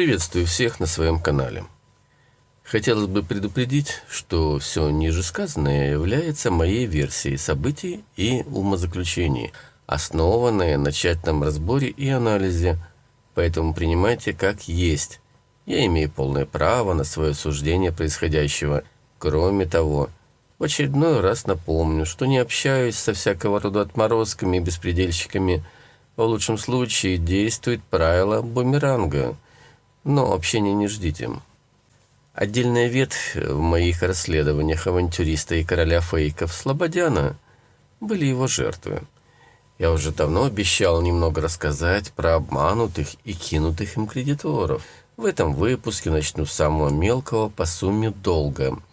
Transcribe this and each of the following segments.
Приветствую всех на своем канале. Хотелось бы предупредить, что все ниже сказанное является моей версией событий и умозаключений, основанное на тщательном разборе и анализе, поэтому принимайте как есть. Я имею полное право на свое суждение происходящего. Кроме того, в очередной раз напомню, что не общаюсь со всякого рода отморозками и беспредельщиками. В лучшем случае действует правило бумеранга, но общения не ждите. Отдельная ветвь в моих расследованиях авантюриста и короля фейков Слободяна были его жертвы. Я уже давно обещал немного рассказать про обманутых и кинутых им кредиторов. В этом выпуске начну с самого мелкого по сумме долга –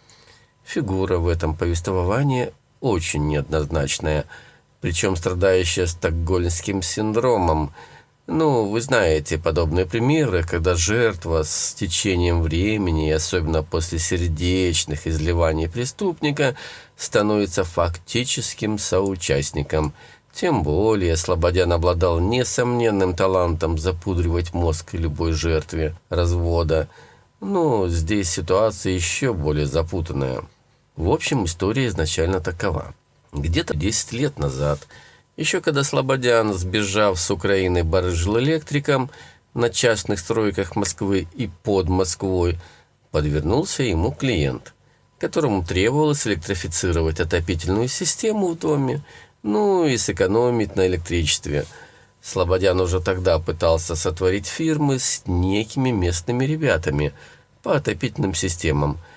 Фигура в этом повествовании очень неоднозначная, причем страдающая стокгольмским синдромом. Ну, вы знаете подобные примеры, когда жертва с течением времени, особенно после сердечных изливаний преступника, становится фактическим соучастником. Тем более Слободян обладал несомненным талантом запудривать мозг любой жертве развода. Но здесь ситуация еще более запутанная. В общем, история изначально такова. Где-то 10 лет назад, еще когда Слободян, сбежав с Украины, барыжил электриком на частных стройках Москвы и под Москвой, подвернулся ему клиент, которому требовалось электрифицировать отопительную систему в доме, ну и сэкономить на электричестве. Слободян уже тогда пытался сотворить фирмы с некими местными ребятами по отопительным системам –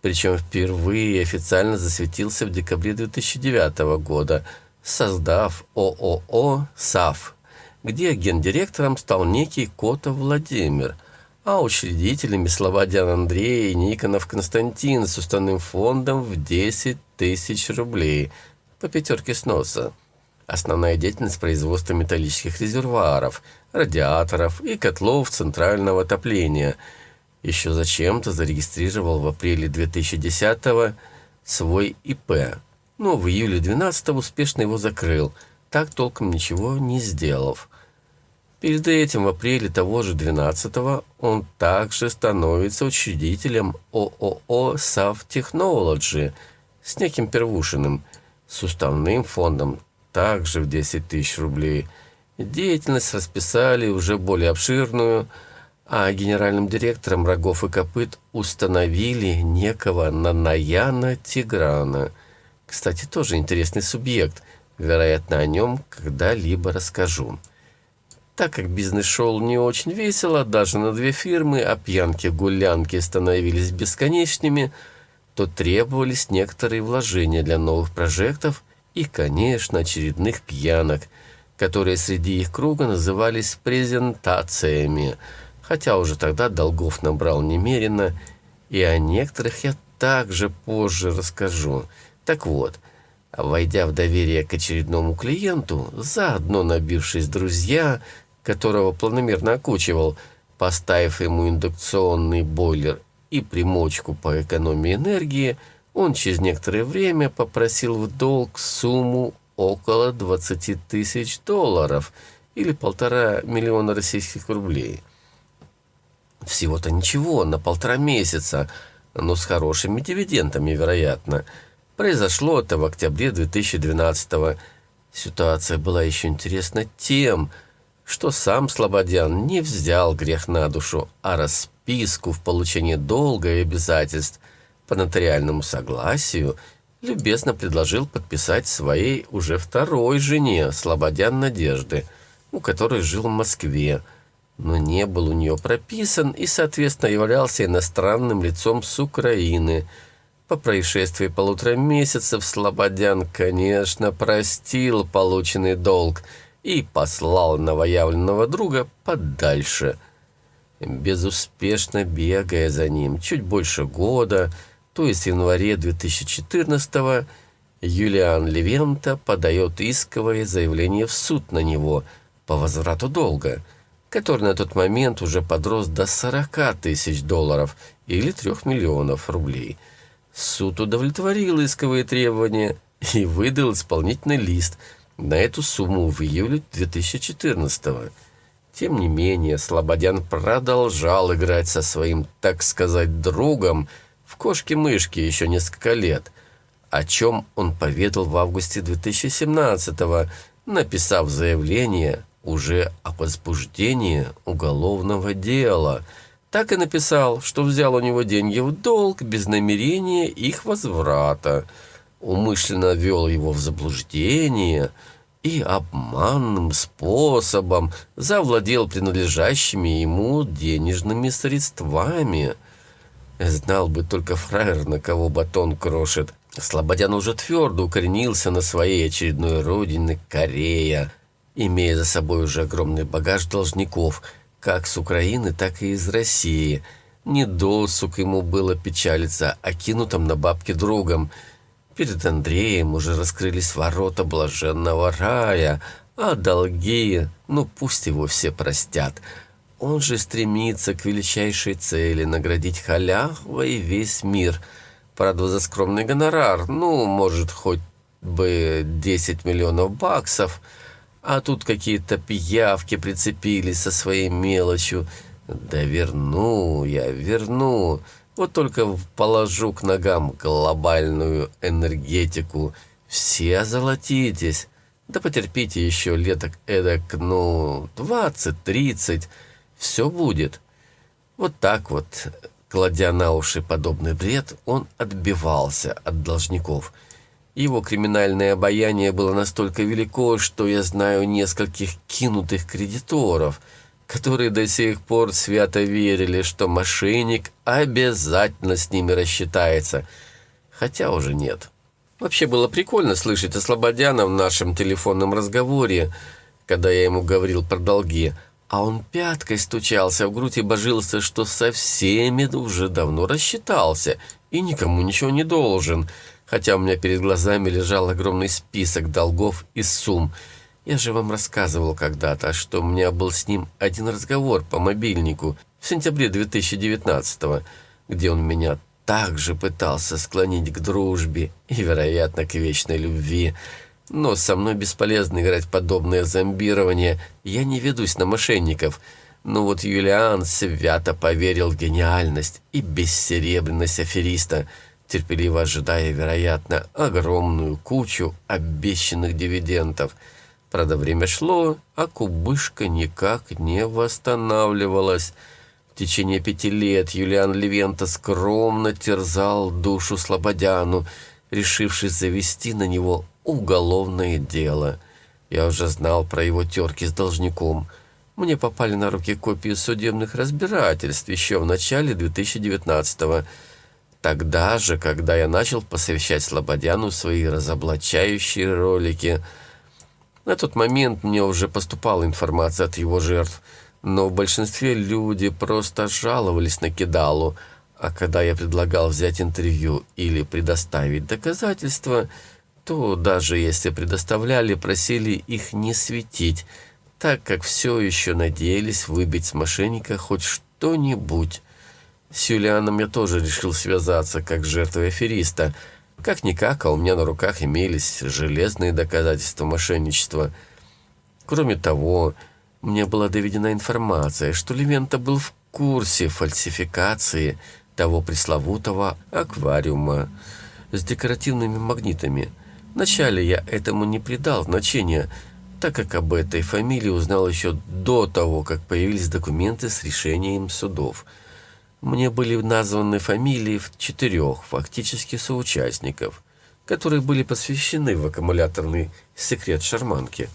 причем впервые официально засветился в декабре 2009 года, создав ООО «САФ», где гендиректором стал некий Котов Владимир, а учредителями Слободян Андрей и Никонов Константин с уставным фондом в 10 тысяч рублей по пятерке сноса. Основная деятельность производства металлических резервуаров, радиаторов и котлов центрального отопления – еще зачем-то зарегистрировал в апреле 2010 свой ИП, но в июле 12 успешно его закрыл, так толком ничего не сделав. Перед этим в апреле того же 12 он также становится учредителем ООО «Сав Technology» с неким Первушиным, с уставным фондом также в 10 тысяч рублей. Деятельность расписали уже более обширную – а генеральным директором рогов и копыт установили некого Нанаяна Тиграна. Кстати, тоже интересный субъект. Вероятно, о нем когда-либо расскажу. Так как бизнес шел не очень весело, даже на две фирмы, а пьянки-гулянки становились бесконечными, то требовались некоторые вложения для новых прожектов и, конечно, очередных пьянок, которые среди их круга назывались презентациями – хотя уже тогда долгов набрал немерено, и о некоторых я также позже расскажу. Так вот, войдя в доверие к очередному клиенту, заодно набившись друзья, которого планомерно окучивал, поставив ему индукционный бойлер и примочку по экономии энергии, он через некоторое время попросил в долг сумму около 20 тысяч долларов или полтора миллиона российских рублей. Всего-то ничего, на полтора месяца, но с хорошими дивидендами, вероятно. Произошло это в октябре 2012 -го. Ситуация была еще интересна тем, что сам Слободян не взял грех на душу, а расписку в получении долга и обязательств по нотариальному согласию любезно предложил подписать своей уже второй жене, Слободян Надежды, у которой жил в Москве, но не был у нее прописан и, соответственно, являлся иностранным лицом с Украины. По происшествии полутора месяцев Слободян, конечно, простил полученный долг и послал новоявленного друга подальше. Безуспешно бегая за ним чуть больше года, то есть в январе 2014 Юлиан Левента подает исковое заявление в суд на него по возврату долга – который на тот момент уже подрос до 40 тысяч долларов или 3 миллионов рублей. Суд удовлетворил исковые требования и выдал исполнительный лист на эту сумму в июле 2014 -го. Тем не менее, Слободян продолжал играть со своим, так сказать, другом в кошки-мышки еще несколько лет, о чем он поведал в августе 2017-го, написав заявление уже о возбуждении уголовного дела. Так и написал, что взял у него деньги в долг без намерения их возврата, умышленно ввел его в заблуждение – и обманным способом завладел принадлежащими ему денежными средствами. Знал бы только фраер, на кого батон крошит. Слободян уже твердо укоренился на своей очередной родине Корея, имея за собой уже огромный багаж должников, как с Украины, так и из России. Не досуг ему было печалиться окинутым на бабки другом – Перед Андреем уже раскрылись ворота блаженного рая, а долги, ну пусть его все простят. Он же стремится к величайшей цели — наградить халявой весь мир. Правда, за скромный гонорар, ну, может, хоть бы 10 миллионов баксов, а тут какие-то пиявки прицепились со своей мелочью. Да верну я, верну. Вот только положу к ногам глобальную энергетику. Все озолотитесь. Да потерпите еще леток эдак, ну, двадцать-тридцать. Все будет. Вот так вот, кладя на уши подобный бред, он отбивался от должников. Его криминальное обаяние было настолько велико, что я знаю нескольких кинутых кредиторов – которые до сих пор свято верили, что мошенник обязательно с ними рассчитается, хотя уже нет. Вообще было прикольно слышать о Слободяна в нашем телефонном разговоре, когда я ему говорил про долги, а он пяткой стучался в грудь и божился, что со всеми уже давно рассчитался и никому ничего не должен, хотя у меня перед глазами лежал огромный список долгов и сумм, я же вам рассказывал когда-то, что у меня был с ним один разговор по мобильнику в сентябре 2019 где он меня также пытался склонить к дружбе и, вероятно, к вечной любви. Но со мной бесполезно играть подобное зомбирование. Я не ведусь на мошенников. Но вот Юлиан свято поверил в гениальность и бессеребренность афериста, терпеливо ожидая, вероятно, огромную кучу обещанных дивидендов – Правда, время шло, а кубышка никак не восстанавливалась. В течение пяти лет Юлиан Левента скромно терзал душу Слободяну, решившись завести на него уголовное дело. Я уже знал про его терки с должником. Мне попали на руки копии судебных разбирательств еще в начале 2019-го. Тогда же, когда я начал посвящать Слободяну свои разоблачающие ролики – на тот момент мне уже поступала информация от его жертв, но в большинстве люди просто жаловались на Кидалу, а когда я предлагал взять интервью или предоставить доказательства, то даже если предоставляли, просили их не светить, так как все еще надеялись выбить с мошенника хоть что-нибудь. С Юлианом я тоже решил связаться как жертвой афериста – как-никак, а у меня на руках имелись железные доказательства мошенничества. Кроме того, мне была доведена информация, что Левента был в курсе фальсификации того пресловутого аквариума с декоративными магнитами. Вначале я этому не придал значения, так как об этой фамилии узнал еще до того, как появились документы с решением судов – мне были названы фамилии четырех фактически соучастников, которые были посвящены в аккумуляторный секрет шарманки.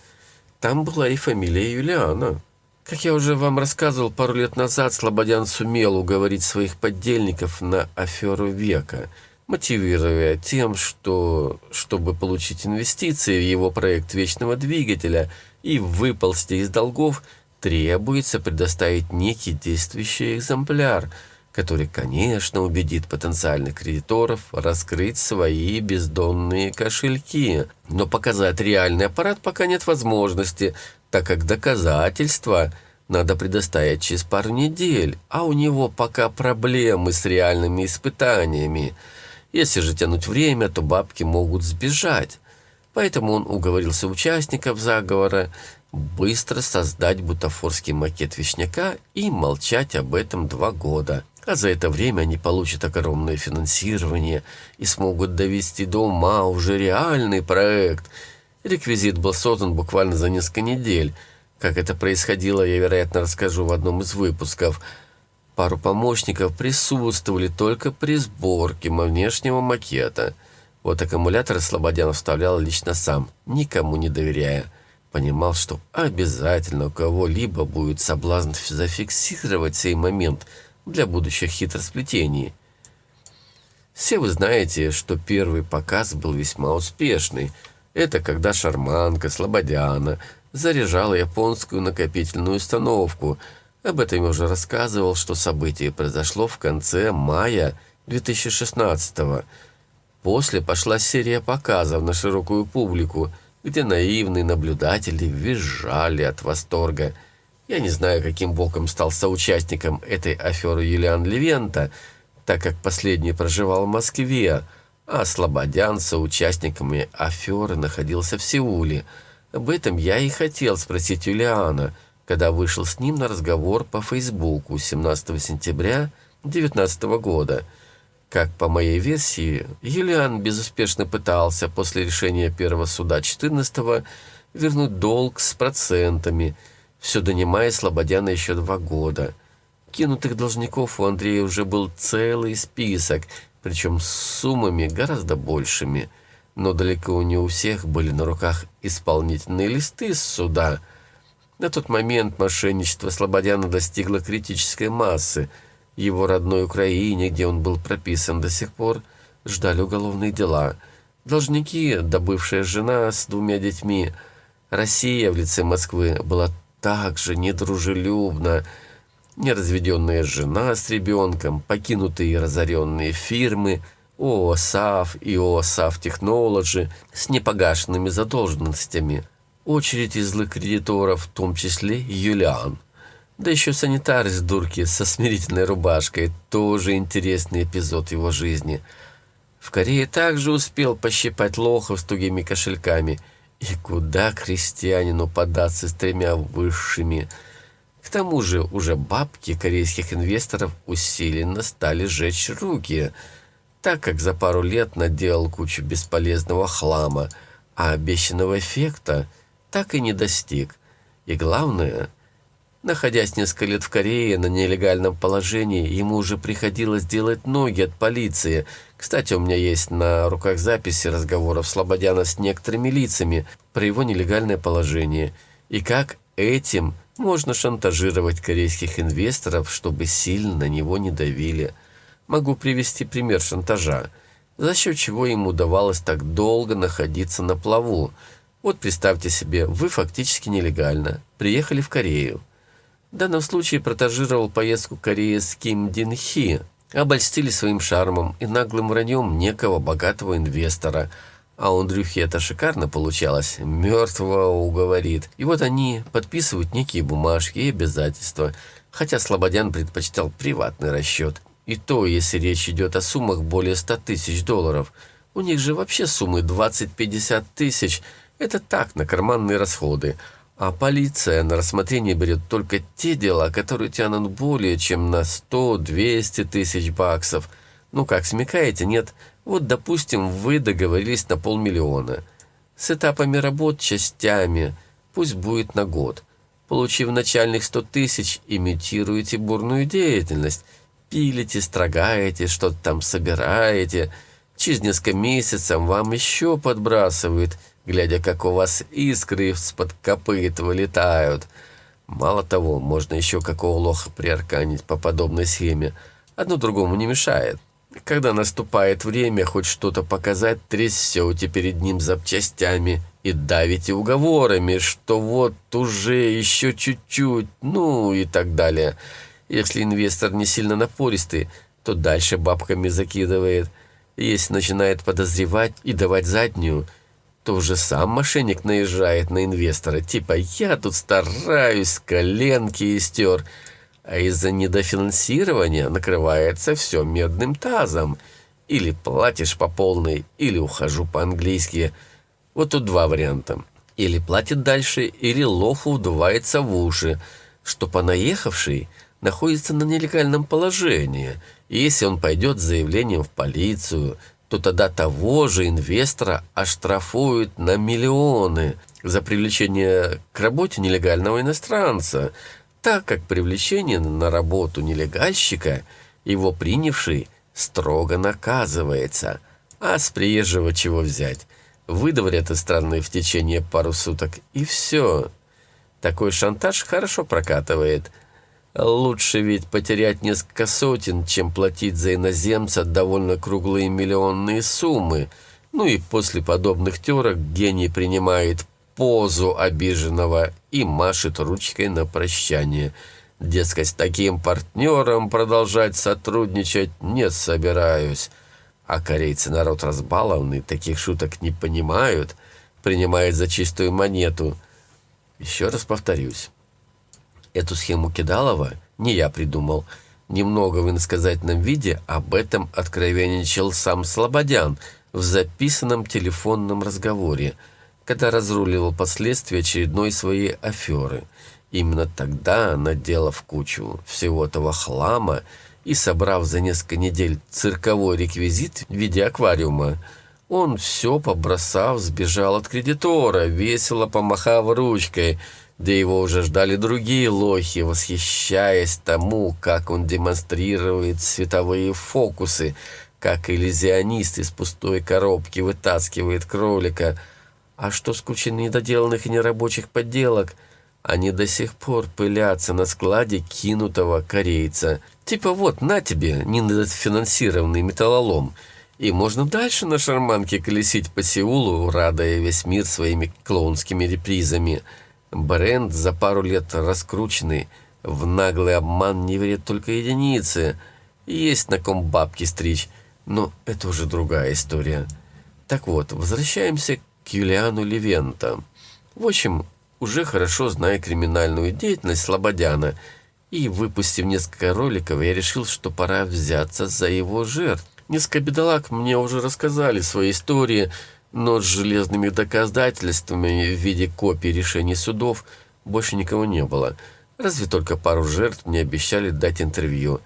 Там была и фамилия Юлиана. Как я уже вам рассказывал пару лет назад, Слободян сумел уговорить своих поддельников на аферу века, мотивируя тем, что, чтобы получить инвестиции в его проект вечного двигателя и выползти из долгов, требуется предоставить некий действующий экземпляр – который, конечно, убедит потенциальных кредиторов раскрыть свои бездонные кошельки. Но показать реальный аппарат пока нет возможности, так как доказательства надо предоставить через пару недель, а у него пока проблемы с реальными испытаниями. Если же тянуть время, то бабки могут сбежать. Поэтому он уговорился участников заговора быстро создать бутафорский макет вишняка и молчать об этом два года. А за это время они получат огромное финансирование и смогут довести до ума уже реальный проект. Реквизит был создан буквально за несколько недель. Как это происходило, я, вероятно, расскажу в одном из выпусков. Пару помощников присутствовали только при сборке внешнего макета. Вот аккумулятор Слободян вставлял лично сам, никому не доверяя. Понимал, что обязательно у кого-либо будет соблазн зафиксировать сей момент – для будущих хитросплетений. Все вы знаете, что первый показ был весьма успешный. Это когда шарманка Слободяна заряжала японскую накопительную установку. Об этом я уже рассказывал, что событие произошло в конце мая 2016 -го. После пошла серия показов на широкую публику, где наивные наблюдатели визжали от восторга – я не знаю, каким боком стал соучастником этой аферы Юлиан Левента, так как последний проживал в Москве, а Слободян соучастниками аферы находился в Сеуле. Об этом я и хотел спросить Юлиана, когда вышел с ним на разговор по Фейсбуку 17 сентября 2019 года. Как по моей версии, Юлиан безуспешно пытался после решения первого суда 14 вернуть долг с процентами – все донимая Слободяна еще два года. Кинутых должников у Андрея уже был целый список, причем с суммами гораздо большими. Но далеко не у всех были на руках исполнительные листы с суда. На тот момент мошенничество Слободяна достигло критической массы. Его родной Украине, где он был прописан до сих пор, ждали уголовные дела. Должники, добывшая жена с двумя детьми, Россия в лице Москвы была также недружелюбно. Неразведенная жена с ребенком, покинутые и разоренные фирмы, ООСАФ и ООСАФ Технологи с непогашенными задолженностями, очередь из злых кредиторов, в том числе Юлиан. Да еще санитар из дурки со смирительной рубашкой, тоже интересный эпизод его жизни. В Корее также успел пощипать лохов с тугими кошельками – и куда крестьянину податься с тремя высшими? К тому же уже бабки корейских инвесторов усиленно стали жечь руки, так как за пару лет наделал кучу бесполезного хлама, а обещанного эффекта так и не достиг. И главное – Находясь несколько лет в Корее на нелегальном положении, ему уже приходилось делать ноги от полиции. Кстати, у меня есть на руках записи разговоров Слободяна с некоторыми лицами про его нелегальное положение. И как этим можно шантажировать корейских инвесторов, чтобы сильно на него не давили. Могу привести пример шантажа, за счет чего ему удавалось так долго находиться на плаву. Вот представьте себе, вы фактически нелегально приехали в Корею. В данном случае протажировал поездку Кореи с Ким Дин Хи, обольстили своим шармом и наглым враньем некого богатого инвестора. А у Андрюхи это шикарно получалось, мертвого уговорит. И вот они подписывают некие бумажки и обязательства, хотя Слободян предпочитал приватный расчет. И то, если речь идет о суммах более 100 тысяч долларов. У них же вообще суммы 20-50 тысяч. Это так, на карманные расходы. А полиция на рассмотрение берет только те дела, которые тянут более чем на 100-200 тысяч баксов. Ну как, смекаете, нет? Вот, допустим, вы договорились на полмиллиона. С этапами работ, частями, пусть будет на год. Получив начальных 100 тысяч, имитируете бурную деятельность. Пилите, строгаете, что-то там собираете. Через несколько месяцев вам еще подбрасывают – глядя, как у вас искры из-под копыт вылетают. Мало того, можно еще какого лоха приарканить по подобной схеме. Одно другому не мешает. Когда наступает время хоть что-то показать, трясете перед ним запчастями и давите уговорами, что вот уже еще чуть-чуть, ну и так далее. Если инвестор не сильно напористый, то дальше бабками закидывает. Если начинает подозревать и давать заднюю – то уже сам мошенник наезжает на инвестора, типа «я тут стараюсь, коленки истер», а из-за недофинансирования накрывается все медным тазом. Или платишь по полной, или ухожу по-английски. Вот тут два варианта. Или платит дальше, или лоху вдувается в уши, что понаехавший находится на нелегальном положении, и если он пойдет с заявлением в полицию, то тогда того же инвестора оштрафуют на миллионы за привлечение к работе нелегального иностранца, так как привлечение на работу нелегальщика, его принявший, строго наказывается. А с приезжего чего взять? Выдворят из страны в течение пару суток, и все. Такой шантаж хорошо прокатывает. Лучше ведь потерять несколько сотен, чем платить за иноземца довольно круглые миллионные суммы. Ну и после подобных терок гений принимает позу обиженного и машет ручкой на прощание. Дескать, с таким партнером продолжать сотрудничать не собираюсь. А корейцы народ разбалованный, таких шуток не понимают, принимает за чистую монету – еще раз повторюсь. Эту схему Кидалова не я придумал. Немного в иносказательном виде об этом откровенничал сам Слободян в записанном телефонном разговоре, когда разруливал последствия очередной своей аферы. Именно тогда, наделав кучу всего этого хлама и собрав за несколько недель цирковой реквизит в виде аквариума, он все побросав, сбежал от кредитора, весело помахав ручкой, да его уже ждали другие лохи, восхищаясь тому, как он демонстрирует световые фокусы, как иллюзионист из пустой коробки вытаскивает кролика. А что с кучей недоделанных и нерабочих подделок? Они до сих пор пылятся на складе кинутого корейца. Типа вот, на тебе, недофинансированный металлолом – и можно дальше на шарманке колесить по Сеулу, радуя весь мир своими клоунскими репризами. Бренд за пару лет раскрученный, в наглый обман не верят только единицы. Есть на ком бабки стричь, но это уже другая история. Так вот, возвращаемся к Юлиану Левента. В общем, уже хорошо зная криминальную деятельность Слободяна, и выпустив несколько роликов, я решил, что пора взяться за его жертв. Несколько бедолаг мне уже рассказали свои истории, но с железными доказательствами в виде копий решений судов больше никого не было. Разве только пару жертв мне обещали дать интервью.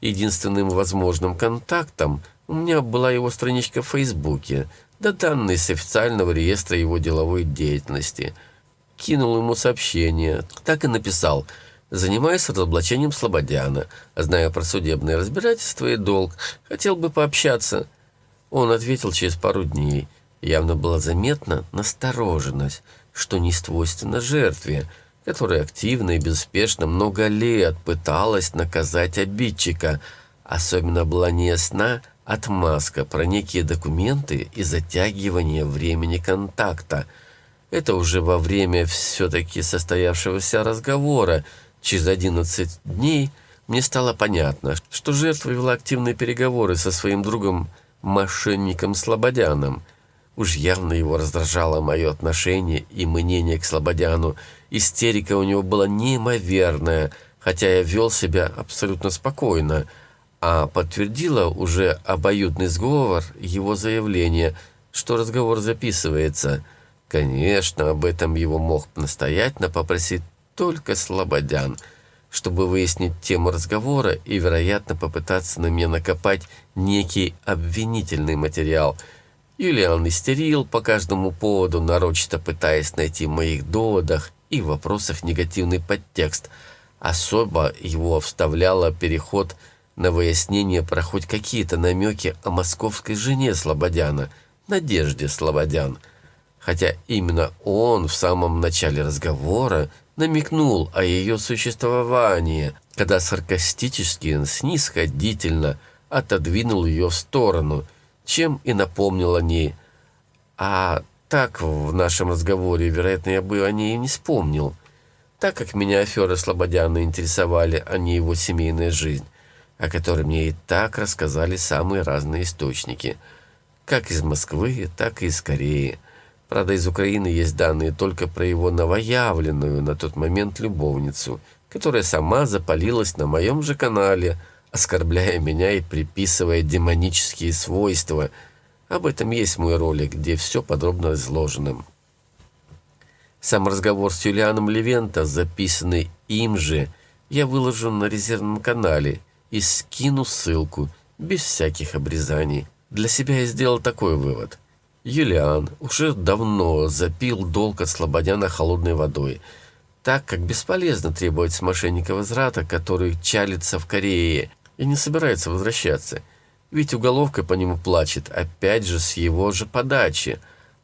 Единственным возможным контактом у меня была его страничка в Фейсбуке, да данные с официального реестра его деловой деятельности. Кинул ему сообщение, так и написал – Занимаюсь разоблачением Слободяна. Зная про судебное разбирательство и долг, хотел бы пообщаться. Он ответил через пару дней. Явно была заметна настороженность, что не свойственно жертве, которая активно и безуспешно много лет пыталась наказать обидчика. Особенно была неясна отмазка про некие документы и затягивание времени контакта. Это уже во время все-таки состоявшегося разговора, Через 11 дней мне стало понятно, что жертва вела активные переговоры со своим другом мошенником Слободяном. Уж явно его раздражало мое отношение и мнение к Слободяну. Истерика у него была неимоверная, хотя я вел себя абсолютно спокойно, а подтвердила уже обоюдный сговор его заявление, что разговор записывается. Конечно, об этом его мог настоятельно попросить только Слободян, чтобы выяснить тему разговора и, вероятно, попытаться на меня накопать некий обвинительный материал. Юлиан истерил по каждому поводу, нарочито пытаясь найти в моих доводах и вопросах негативный подтекст. Особо его вставляло переход на выяснение про хоть какие-то намеки о московской жене Слободяна, Надежде Слободян. Хотя именно он в самом начале разговора намекнул о ее существовании, когда саркастически, снисходительно отодвинул ее в сторону, чем и напомнил о ней. А так в нашем разговоре, вероятно, я бы о ней и не вспомнил, так как меня аферы Слободяна интересовали, а не его семейная жизнь, о которой мне и так рассказали самые разные источники, как из Москвы, так и из Кореи. Правда, из Украины есть данные только про его новоявленную на тот момент любовницу, которая сама запалилась на моем же канале, оскорбляя меня и приписывая демонические свойства. Об этом есть мой ролик, где все подробно изложено. Сам разговор с Юлианом Левента, записанный им же, я выложу на резервном канале и скину ссылку, без всяких обрезаний. Для себя я сделал такой вывод. Юлиан уже давно запил долг от Слободяна холодной водой, так как бесполезно требовать с мошенника возврата, который чалится в Корее и не собирается возвращаться. Ведь уголовка по нему плачет, опять же, с его же подачи.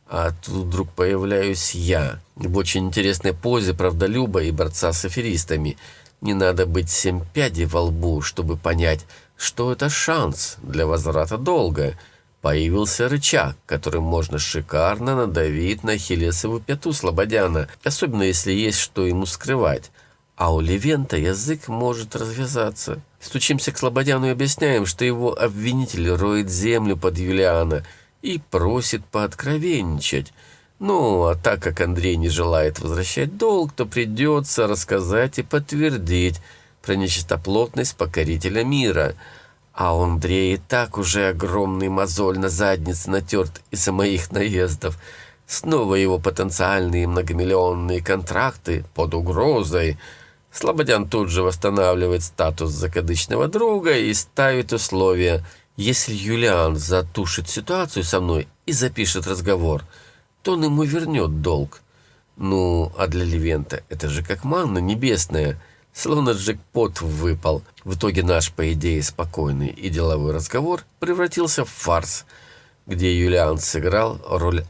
А тут вдруг появляюсь я, в очень интересной позе правдолюба и борца с аферистами. Не надо быть семь пядей во лбу, чтобы понять, что это шанс для возврата долга – Появился рычаг, которым можно шикарно надавить на хилесову пяту Слободяна, особенно если есть что ему скрывать. А у Левента язык может развязаться. Стучимся к Слободяну и объясняем, что его обвинитель роет землю под Юлиана и просит пооткровенничать. Ну, а так как Андрей не желает возвращать долг, то придется рассказать и подтвердить про нечистоплотность покорителя мира – а у Андрея и так уже огромный мозоль на заднице натерт из-за моих наездов. Снова его потенциальные многомиллионные контракты под угрозой. Слободян тут же восстанавливает статус закадычного друга и ставит условия. Если Юлиан затушит ситуацию со мной и запишет разговор, то он ему вернет долг. Ну, а для Левента это же как манна небесная — Словно джекпот выпал. В итоге наш, по идее, спокойный и деловой разговор превратился в фарс, где Юлиан сыграл роль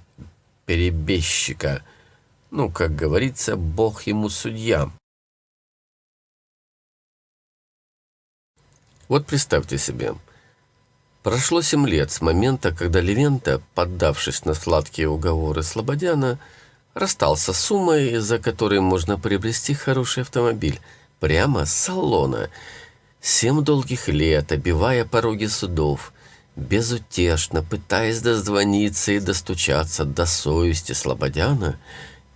перебежчика. Ну, как говорится, бог ему судья. Вот представьте себе. Прошло семь лет с момента, когда Левента, поддавшись на сладкие уговоры Слободяна, расстался с суммой, за которой можно приобрести хороший автомобиль – прямо с салона. Семь долгих лет, обивая пороги судов, безутешно пытаясь дозвониться и достучаться до совести Слободяна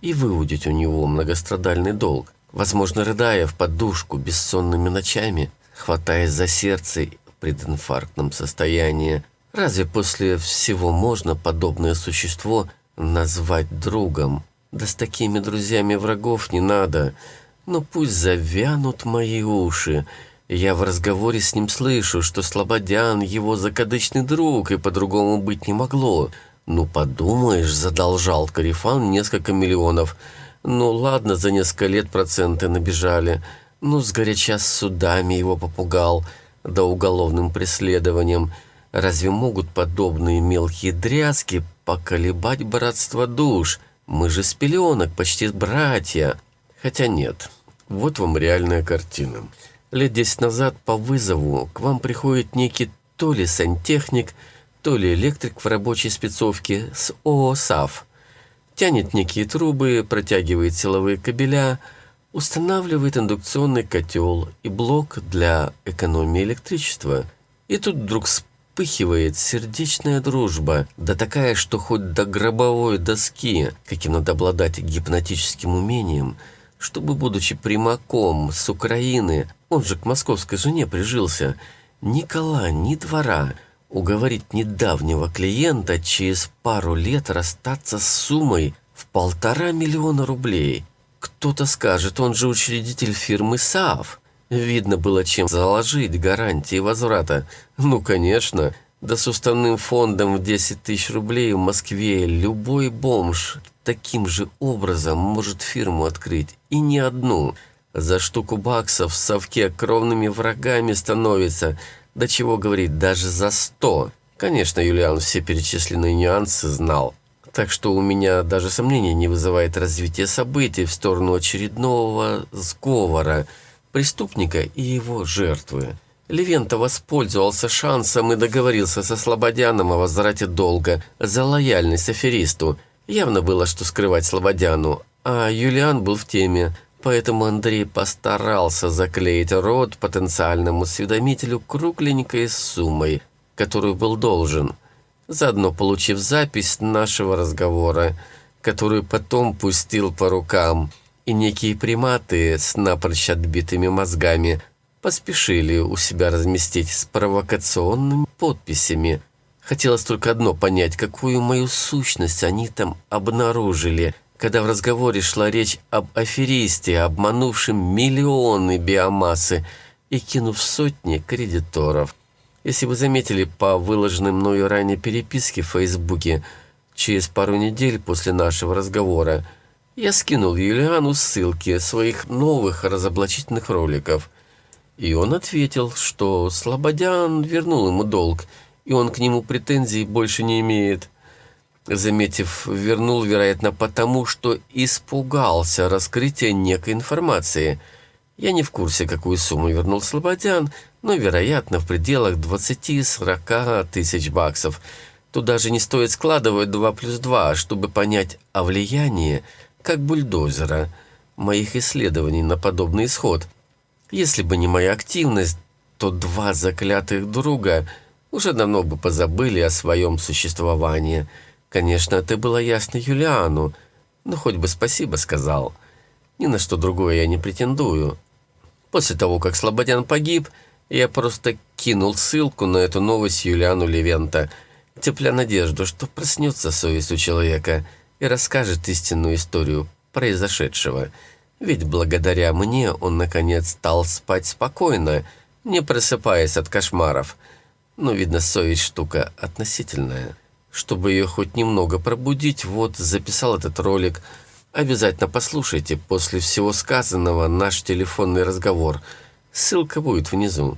и выудить у него многострадальный долг, возможно, рыдая в подушку бессонными ночами, хватаясь за сердце в прединфарктном состоянии. Разве после всего можно подобное существо назвать другом? Да с такими друзьями врагов не надо — но пусть завянут мои уши. Я в разговоре с ним слышу, что Слободян его закадычный друг, и по-другому быть не могло. Ну, подумаешь, задолжал Карифан несколько миллионов. Ну, ладно, за несколько лет проценты набежали. Ну, сгоряча судами его попугал, да уголовным преследованием. Разве могут подобные мелкие дрязки поколебать братство душ? Мы же с пеленок, почти братья. Хотя нет, вот вам реальная картина. Лет десять назад по вызову к вам приходит некий то ли сантехник, то ли электрик в рабочей спецовке с ООСАФ. Тянет некие трубы, протягивает силовые кабеля, устанавливает индукционный котел и блок для экономии электричества. И тут вдруг вспыхивает сердечная дружба, да такая, что хоть до гробовой доски, каким надо обладать гипнотическим умением – чтобы, будучи примаком с Украины, он же к московской жене прижился, ни кола, ни двора, уговорить недавнего клиента через пару лет расстаться с суммой в полтора миллиона рублей. Кто-то скажет, он же учредитель фирмы САВ. Видно было, чем заложить гарантии возврата. Ну, конечно, да с уставным фондом в 10 тысяч рублей в Москве любой бомж таким же образом может фирму открыть, и не одну. За штуку баксов в совке кровными врагами становится, до чего говорить, даже за сто. Конечно, Юлиан все перечисленные нюансы знал, так что у меня даже сомнений не вызывает развитие событий в сторону очередного сговора преступника и его жертвы. Левента воспользовался шансом и договорился со Слободяном о возврате долга за лояльность аферисту – Явно было, что скрывать Слободяну, а Юлиан был в теме, поэтому Андрей постарался заклеить рот потенциальному осведомителю кругленькой суммой, которую был должен, заодно получив запись нашего разговора, которую потом пустил по рукам, и некие приматы с напрочь отбитыми мозгами поспешили у себя разместить с провокационными подписями – Хотелось только одно понять, какую мою сущность они там обнаружили. когда в разговоре шла речь об аферисте, обманувшем миллионы биомассы и кинув сотни кредиторов. Если вы заметили по выложенной мною ранее переписке в Фейсбуке, через пару недель после нашего разговора я скинул Юлиану ссылки своих новых разоблачительных роликов. И он ответил, что Слободян вернул ему долг, и он к нему претензий больше не имеет. Заметив, вернул, вероятно, потому, что испугался раскрытия некой информации. Я не в курсе, какую сумму вернул Слободян, но, вероятно, в пределах 20-40 тысяч баксов. Тут даже не стоит складывать 2 плюс 2, чтобы понять о влиянии, как бульдозера, моих исследований на подобный исход. Если бы не моя активность, то два заклятых друга уже давно бы позабыли о своем существовании. Конечно, это было ясно Юлиану, но хоть бы спасибо сказал. Ни на что другое я не претендую. После того, как Слободян погиб, я просто кинул ссылку на эту новость Юлиану Левента, тепля надежду, что проснется совесть у человека и расскажет истинную историю произошедшего. Ведь благодаря мне он, наконец, стал спать спокойно, не просыпаясь от кошмаров. Но, видно, совесть штука относительная. Чтобы ее хоть немного пробудить, вот записал этот ролик. Обязательно послушайте после всего сказанного наш телефонный разговор. Ссылка будет внизу.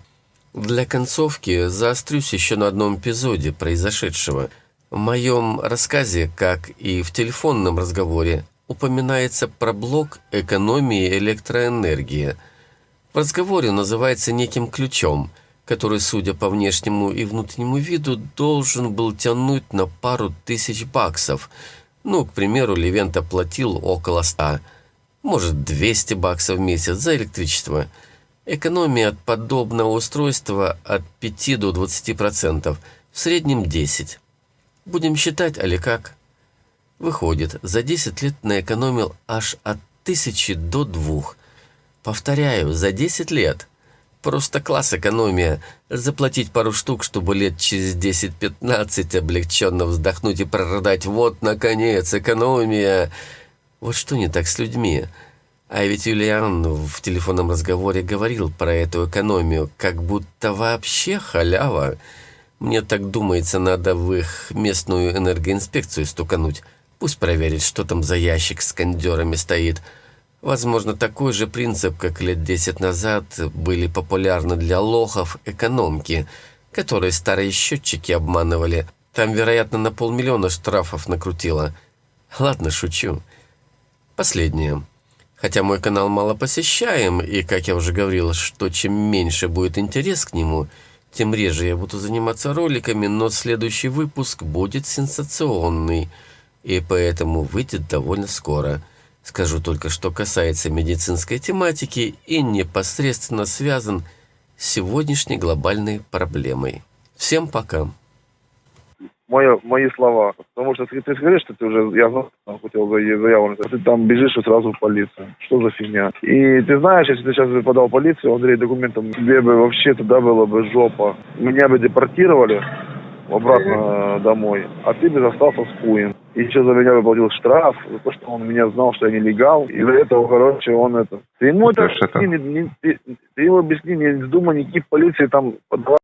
Для концовки заострюсь еще на одном эпизоде произошедшего. В моем рассказе, как и в телефонном разговоре, упоминается про блок экономии электроэнергии. В разговоре называется неким ключом – который, судя по внешнему и внутреннему виду, должен был тянуть на пару тысяч баксов. Ну, к примеру, Левент оплатил около ста, может, 200 баксов в месяц за электричество. Экономия от подобного устройства от 5 до 20%, в среднем 10. Будем считать, али как? Выходит, за 10 лет наэкономил аж от 1000 до 2. Повторяю, за 10 лет – Просто класс экономия. Заплатить пару штук, чтобы лет через 10-15 облегченно вздохнуть и прорыдать «Вот, наконец, экономия!» Вот что не так с людьми? А ведь Юлиан в телефонном разговоре говорил про эту экономию, как будто вообще халява. Мне так думается, надо в их местную энергоинспекцию стукануть. Пусть проверит, что там за ящик с кондерами стоит – Возможно, такой же принцип, как лет 10 назад были популярны для лохов экономки, которые старые счетчики обманывали. Там, вероятно, на полмиллиона штрафов накрутило. Ладно, шучу. Последнее. Хотя мой канал мало посещаем, и, как я уже говорил, что чем меньше будет интерес к нему, тем реже я буду заниматься роликами, но следующий выпуск будет сенсационный, и поэтому выйдет довольно скоро – Скажу только, что касается медицинской тематики и непосредственно связан с сегодняшней глобальной проблемой. Всем пока. Мои, мои слова. Потому что ты, ты говоришь, что ты уже, я знал, хотел за заяву, ты там бежишь и сразу в полицию. Что за фигня? И ты знаешь, если ты сейчас бы подал в полицию, Андрей, документом, тебе бы вообще туда было бы жопа. Меня бы депортировали обратно домой, а ты бы остался с хуем и еще за меня выплатил штраф, за то, что он меня знал, что я нелегал, и за этого, короче, он это... Ты ему это, это... Не, не, ты, ты ему объясни, не вздумай никаких полиции там подавать